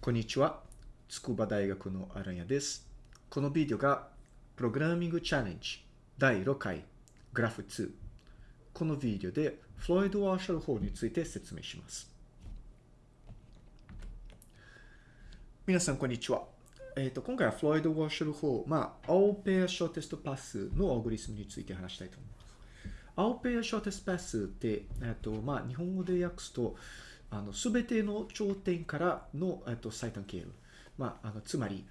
こんにちは。筑波大学のアランヤです。このビデオが、プログラミングチャレンジ第6回グラフ2。このビデオで、フロイド・ワーシャル法について説明します。皆さん、こんにちは。えっ、と、今回はフロイド・ワーシャル法、まあ、青ペアショーテストパスのアルゴリスムについて話したいと思います。青ペアショーテストパスって、えっ、と、まあ、日本語で訳すと、あの、すべての頂点からの、えっと、最短経路。まあ、あの、つまり、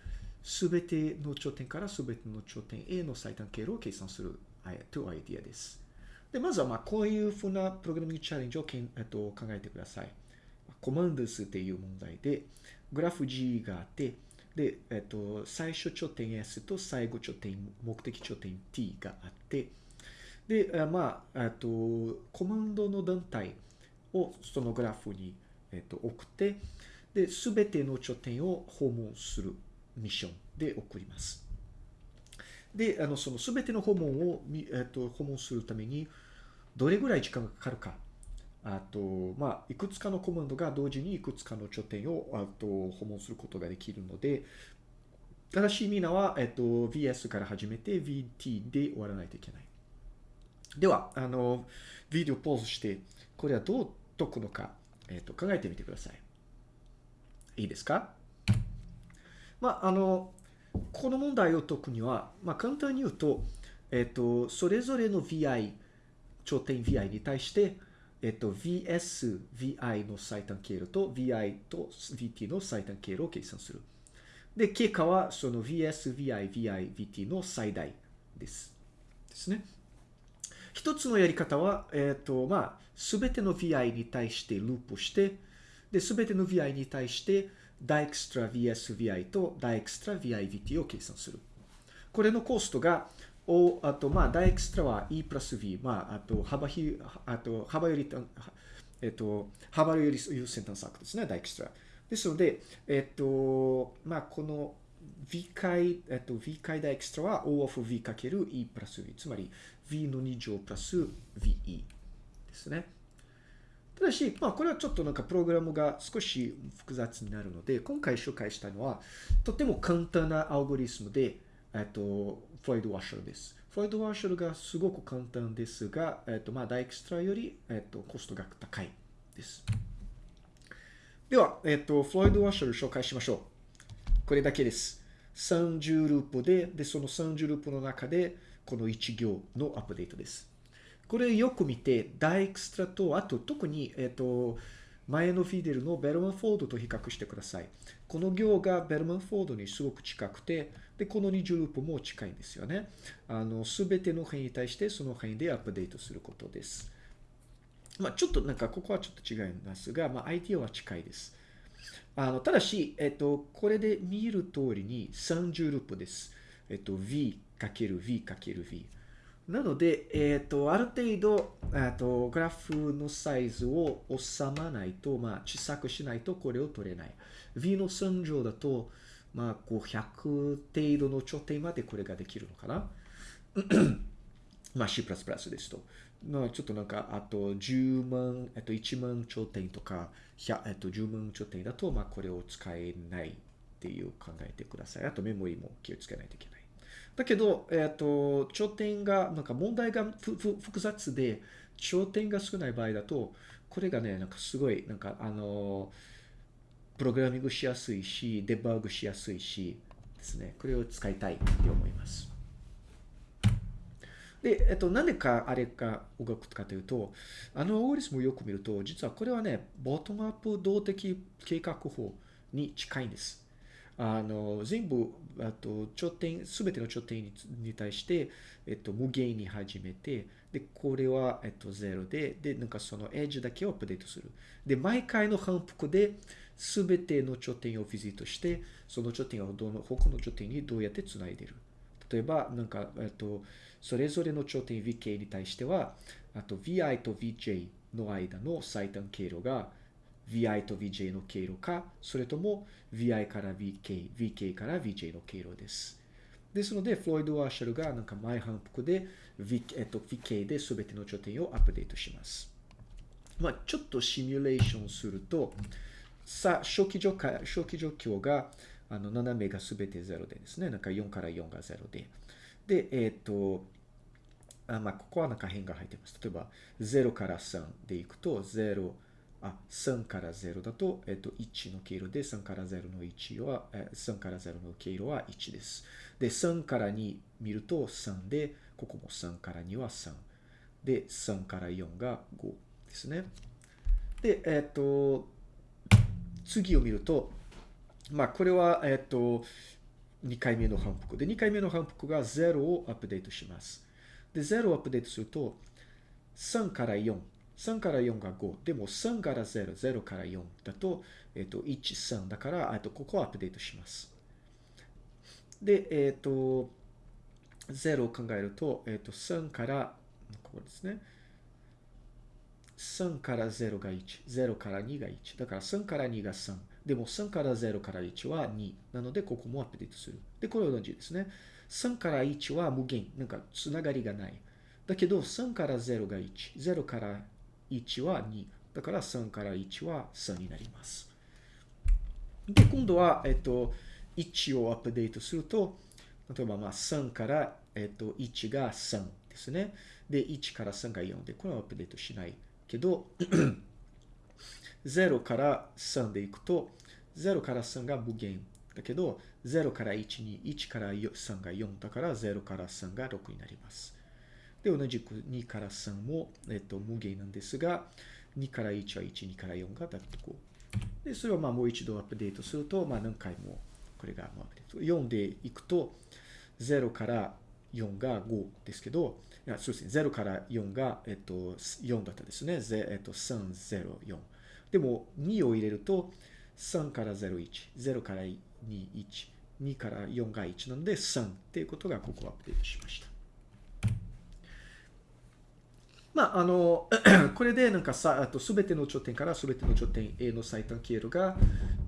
すべての頂点からすべての頂点への最短経路を計算する、というアイディアです。で、まずは、まあ、こういうふうなプログラミングチャレンジをけん、えっと、考えてください。コマンド数っていう問題で、グラフ G があって、で、えっと、最初頂点 S と最後頂点、目的頂点 T があって、で、まあ、えっと、コマンドの団体をそのグラフに、えっと、送って、で、すべての頂点を訪問するミッションで送ります。で、あの、そのすべての訪問を、えっと、訪問するために、どれぐらい時間がかかるか。あと、まあ、いくつかのコマンドが同時にいくつかの頂点を、あと、訪問することができるので、正しいみんなは、えっと、VS から始めて VT で終わらないといけない。では、あの、ビデオポーズして、これはどう解くのか、えっ、と、考えてみてください。いいですか？まあ、あの、この問題を解くには、まあ、簡単に言うと、えっ、と、それぞれの VI、頂点 VI に対して、えっ、と、VS、VI の最短経路と VI と VT の最短経路を計算する。で、結果は、その VS、VI、VI、VT の最大です。ですね。一つのやり方は、えっ、と、まあ、すべての VI に対してループして、で、すべての VI に対して、ダエクストラ VSVI とダエクストラ VIVT を計算する。これのコストが、お、あと、まあ、ダエクストラは E プラス V、まあ、あと、幅ひ、あと、幅より、えっと、幅より優先探索ですね、ダエクストラ。ですので、えっと、まあ、この V 回、えっと、V 回ダエクストラは O of V かける E プラス V。つまり、V の2乗プラス VE ですね。ただし、まあ、これはちょっとなんかプログラムが少し複雑になるので、今回紹介したのは、とても簡単なアルゴリスムで、えっと、フロイド・ワッシャルです。フロイド・ワッシャルがすごく簡単ですが、えっと、まあ、ダイクストラより、えっと、コストが高いです。では、えっと、フロイド・ワッシャル紹介しましょう。これだけです。30ループで、で、その30ループの中で、この1行のアップデートです。これよく見て、ダイエクストラと、あと特に、えっと、前のフィデルのベルマンフォードと比較してください。この行がベルマンフォードにすごく近くて、で、この20ループも近いんですよね。あの、すべての辺に対してその辺でアップデートすることです。まあ、ちょっとなんか、ここはちょっと違いますが、まあ、idea は近いです。あの、ただし、えっと、これで見る通りに30ループです。えっと、v かける v かける v。なので、えっと、ある程度、えっと、グラフのサイズを収まないと、まあ、小さくしないとこれを取れない。v の3乗だと、まあ、こう、100程度の頂点までこれができるのかな まあ、C++ ですと。まあ、ちょっとなんか、あと10万、えっと、1万頂点とか、えっと、10万頂点だと、まあ、これを使えないっていう考えてください。あとメモリも気をつけないといけない。だけど、えっと、頂点が、なんか問題が複雑で、頂点が少ない場合だと、これがね、なんかすごい、なんかあの、プログラミングしやすいし、デバッグしやすいし、ですね。これを使いたいって思います。で、えっと、なんでかあれが動くかというと、あのアルゴリスムをよく見ると、実はこれはね、ボトムアップ動的計画法に近いんです。あの、全部、あと、頂点、すべての頂点にに対して、えっと、無限に始めて、で、これは、えっと、0で、で、なんかそのエッジだけをアップデートする。で、毎回の反復で、すべての頂点をビジットして、その頂点をどの、他の頂点にどうやって繋いでる。例えば、なんか、えっと、それぞれの頂点 vk に対しては、あと vi と vj の間の最短経路が vi と vj の経路か、それとも vi から vk、vk から vj の経路です。ですので、フロイド・ワーシャルがなんか前反復で、v えっと、vk で全ての頂点をアップデートします。まあ、ちょっとシミュレーションすると、さ、初期状況初期状況が、あの、斜めがすべて0でですね、なんか4から4が0で。で、えっ、と、あまあ、ここはなんか変が入ってます。例えば、0から3でいくと、0、あ、3から0だと、えっ、と、1の経路で、3から0の1は、え3から0の経路は1です。で、3から2見ると3で、ここも3から2は3。で、3から4が5ですね。で、えっ、と、次を見ると、まあ、これは、えっ、と、2回目の反復。で、2回目の反復が0をアップデートします。で、0をアップデートすると、3から4。3から4が5。でも3から0、0から4だと、えっ、と、1、3だから、あとここをアップデートします。で、えっ、と、0を考えると、えっ、と、3から、ここですね。3から0が1、0から2が1。だから3から2が3。でも3から0から1は2。なので、ここもアップデートする。で、これ同じですね。3から1は無限。なんか、つながりがない。だけど、3から0が1。0から1は2。だから3から1は3になります。で、今度は、えっと、1をアップデートすると、例えば、まあ、3から、えっと、1が3ですね。で、1から3が4で、これはアップデートしない。けど、0から3でいくと、0から3が無限だけど、0から1に1から3が4だから0から3が6になります。で、同じく2から3も、えっと、無限なんですが、2から1は1、2から4がだと5。で、それをまあもう一度アップデートすると、まあ何回もこれがアップデート。4でいくと、0から4が5ですけど、いやそうですね、0から4が、えっと、4だったですね。えっと、3、0、4。でも、2を入れると、3から0、1、0から2、1、2から4が1なので、3っていうことがここアップデートしました。まあ、あの、これでなんかさ、あとすべての頂点からすべての頂点 A の最短経路が、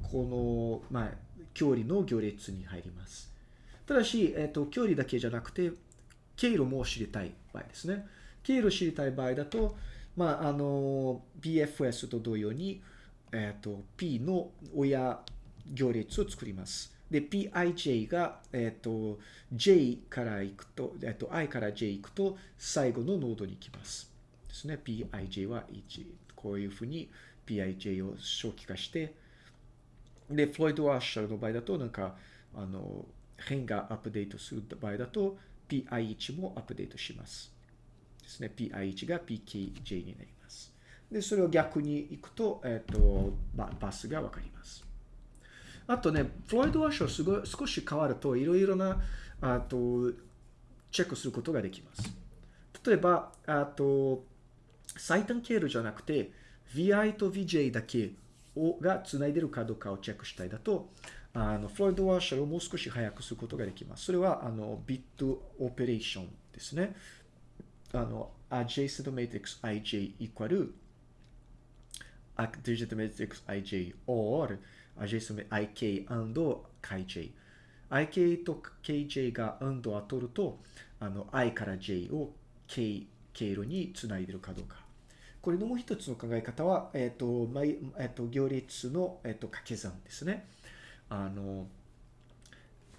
この、まあ、距離の行列に入ります。ただし、えっと、距離だけじゃなくて、経路も知りたい場合ですね。経路知りたい場合だと、まあ、あの、BFS と同様に、えっ、と、P の親行列を作ります。で、PIJ が、えっ、と、J から行くと、えっ、と、I から J 行くと、最後のノードに行きます。ですね。PIJ は1。こういうふうに PIJ を初期化して、で、フロイド・ワッシャーの場合だと、なんか、あの、変がアップデートする場合だと、PI1 もアップデートします。ですね。PI1 が PKJ になります。で、それを逆に行くと、えっ、ー、と、ババスがわかります。あとね、フロイド・ワッシュすごい少し変わると、いろいろな、あと、チェックすることができます。例えば、あと、最短経路じゃなくて、VI と VJ だけをが繋いでるかどうかをチェックしたいだと、あの、フロイドワーシャルをもう少し早くすることができます。それは、あの、ビットオペレーションですね。あの、adjacent matrix ij equal adjacent matrix ij or adjacent ik and kj。ik と kj が and を取ると、あの、i から j を k 経路につないでるかどうか。これのもう一つの考え方は、えっ、ー、と、えっ、ー、と、行列の、えっ、ー、と、掛け算ですね。あの、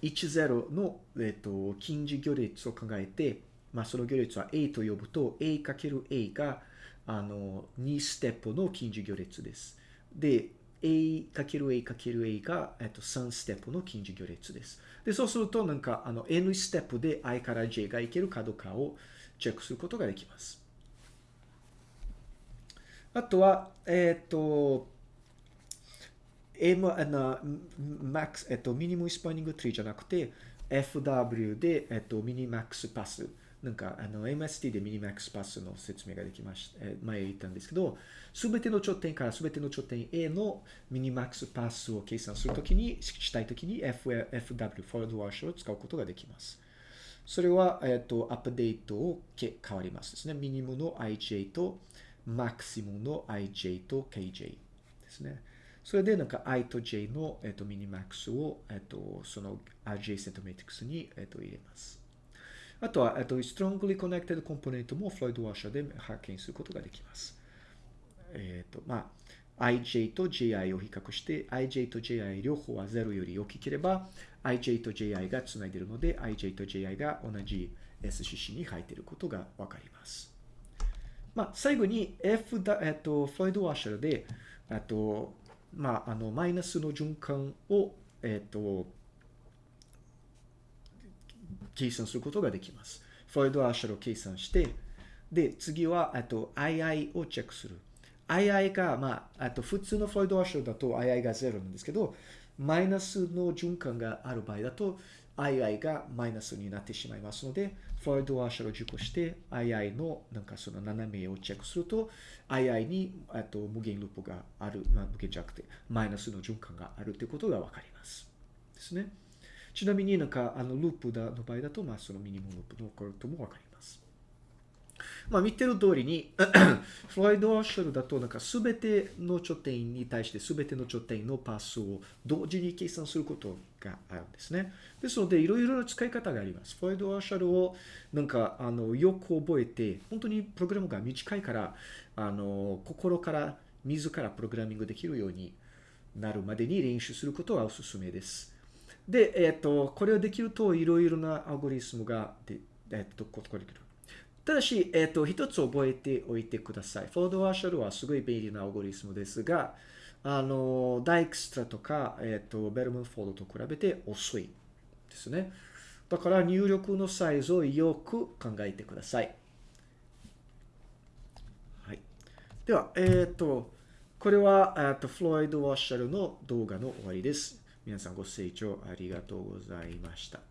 10の、えっと、近似行列を考えて、まあ、その行列は A と呼ぶと、A×A が、あの、2ステップの近似行列です。で、A×A×A が、えっと、3ステップの近似行列です。で、そうすると、なんか、あの、N ステップで I から J がいけるかどうかをチェックすることができます。あとは、えっ、と、M、あの、max、えっと、ミニムスパニングツリーじゃなくて、FW で、えっと、ミニマックスパス。なんか、あの、MST でミニマックスパスの説明ができました。え前言ったんですけど、すべての頂点からすべての頂点 A のミニマックスパスを計算するときに、したいときに F FW、フォワードワーシュを使うことができます。それは、えっと、アップデートを変わりますですね。ミニムの IJ と、マクシムの IJ と KJ ですね。それでなんか i と j の、えっと、ミニマックスを、えっと、その adjacent matrix に、えっと、入れます。あとは、えっと、strongly connected コンポネントもフロイドワーシャーで発見することができます。えっと、まあ、ij と ji を比較して、ij と ji 両方は0より大きければ、ij と ji がつないでいるので、ij と ji が同じ SCC に入っていることがわかります。まあ、最後に F だ、えっと、フロイド・ワーシャルで、えっと、まあ、あの、マイナスの循環を、えっと、計算することができます。フロイド・ワーシャルを計算して、で、次は、えっと、II をチェックする。II が、まあ、あと普通のフロイド・ワーシャルだと II が0なんですけど、マイナスの循環がある場合だと、II がマイナスになってしまいますので、フロイドワーシャルを受講して、II のなんかその斜めをチェックすると、II にと無限ループがある、まあ、無限じゃなくて、マイナスの循環があるということがわかります。ですね。ちなみになんかあのループの場合だと、まあそのミニモループのこともわかります。まあ見てる通りに フロイド・ワーシャルだとなんか全ての頂点に対して全ての頂点のパスを同時に計算することがあるんですね。ですのでいろいろな使い方があります。フロイド・ワーシャルをなんかあのよく覚えて本当にプログラムが短いからあの心から自らプログラミングできるようになるまでに練習することはおすすめです。で、えっ、と、これをできるといろいろなアルゴリズムがで、えっ、と、ここできる。ただし、えっ、ー、と、一つ覚えておいてください。フロイドワーシャルはすごい便利なアルゴリズムですが、あの、ダイクストラとか、えっ、ー、と、ベルマンフォードと比べて遅いですね。だから入力のサイズをよく考えてください。はい。では、えっ、ー、と、これは、えっと、フロイド・ワッシャルの動画の終わりです。皆さんご清聴ありがとうございました。